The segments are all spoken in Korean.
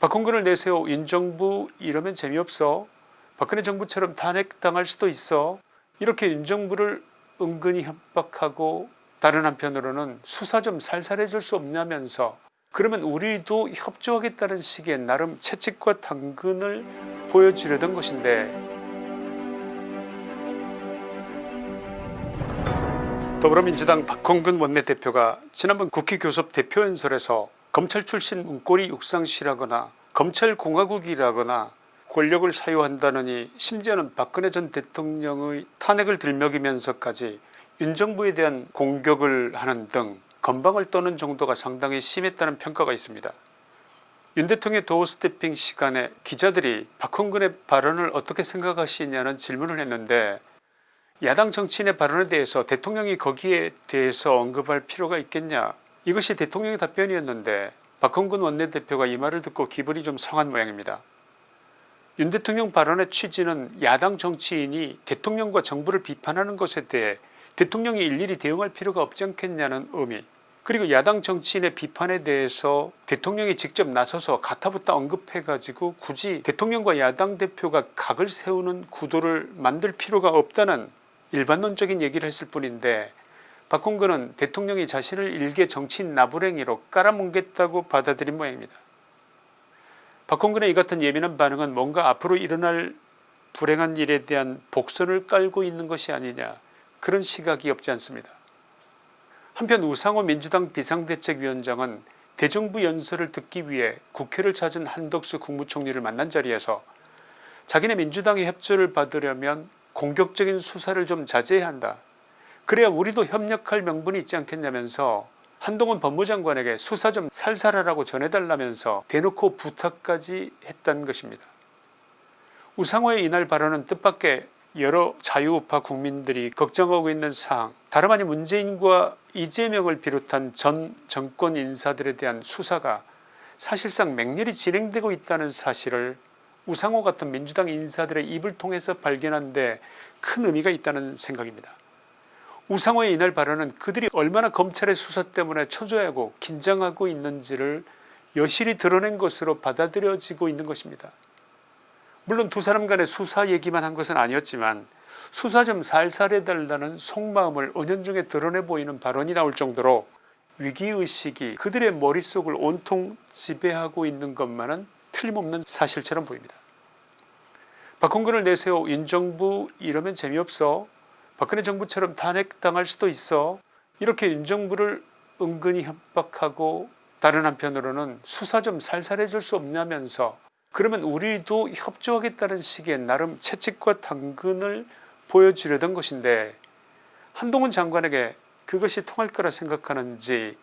박홍근을 내세워 윤정부 이러면 재미없어. 박근혜 정부처럼 탄핵당할 수도 있어. 이렇게 윤정부를 은근히 협박하고 다른 한편으로는 수사 좀 살살해 줄 수 없냐면서 그러면 우리도 협조하겠다는 식의 나름 채찍과 당근을 보여주려던 것인데. 더불어민주당 박홍근 원내대표가 지난번 국회 교섭 대표연설에서 검찰 출신 문고리 육상시라거나 검찰공화국이라거나 권력을 사유한다느니 심지어는 박근혜 전 대통령의 탄핵을 들먹이면서까지 윤정부에 대한 공격을 하는 등 건방을 떠는 정도가 상당히 심했다는 평가가 있습니다. 윤 대통령의 도어 스태핑 시간에 기자들이 박홍근의 발언을 어떻게 생각하시냐는 질문을 했는데 야당 정치인의 발언에 대해서 대통령이 거기에 대해서 언급할 필요가 있겠냐 이것이 대통령의 답변이었는데 박홍근 원내대표가 이 말을 듣고 기분이 좀 상한 모양입니다. 윤 대통령 발언의 취지는 야당 정치인이 대통령과 정부를 비판하는 것에 대해 대통령이 일일이 대응할 필요가 없지 않겠냐는 의미 그리고 야당 정치인의 비판에 대해서 대통령이 직접 나서서 가타부터 언급해 가지고 굳이 대통령과 야당 대표가 각을 세우는 구도를 만들 필요가 없다는 일반론적인 얘기를 했을 뿐인데 박홍근은 대통령이 자신을 일개 정치인 나부랭이로 깔아뭉갰다고 받아들인 모양입니다. 박홍근의 이 같은 예민한 반응은 뭔가 앞으로 일어날 불행한 일에 대한 복선을 깔고 있는 것이 아니냐 그런 시각이 없지 않습니다. 한편 우상호 민주당 비상대책위원장은 대정부 연설을 듣기 위해 국회를 찾은 한덕수 국무총리를 만난 자리에서 자기네 민주당의 협조를 받으려면 공격적인 수사를 좀 자제해야 한다. 그래야 우리도 협력할 명분이 있지 않겠냐면서 한동훈 법무장관에게 수사 좀 살살하라고 전해달라면서 대놓고 부탁까지 했다는 것입니다. 우상호의 이날 발언은 뜻밖의 여러 자유우파 국민들이 걱정하고 있는 사항 다름 아닌 문재인과 이재명을 비롯한 전 정권 인사들에 대한 수사가 사실상 맹렬히 진행되고 있다는 사실을 우상호 같은 민주당 인사들의 입을 통해서 발견한 데 큰 의미가 있다는 생각입니다. 우상호의 이날 발언은 그들이 얼마나 검찰의 수사 때문에 초조해하고 긴장하고 있는지를 여실히 드러낸 것으로 받아들여지고 있는 것입니다. 물론 두 사람 간의 수사 얘기만 한 것은 아니었지만 수사 좀 살살 해달라는 속마음을 은연중에 드러내 보이는 발언이 나올 정도로 위기의식이 그들의 머릿속을 온통 지배하고 있는 것만은 틀림없는 사실처럼 보입니다. 박홍근을 내세워 윤정부 이러면 재미없어 박근혜 정부처럼 탄핵당할 수도 있어 이렇게 윤정부를 은근히 협박하고 다른 한편으로는 수사 좀 살살해 줄 수 없냐면서 그러면 우리도 협조하겠다는 식의 나름 채찍과 당근을 보여주려던 것인데 한동훈 장관에게 그것이 통할 거라 생각하는지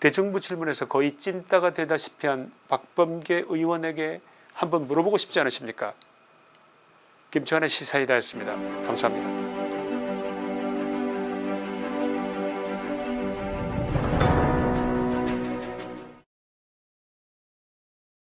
대정부 질문에서 거의 찐따가 되다시피 한 박범계 의원에게 한번 물어보고 싶지 않으십니까 김치환의 시사이다였습니다. 감사합니다.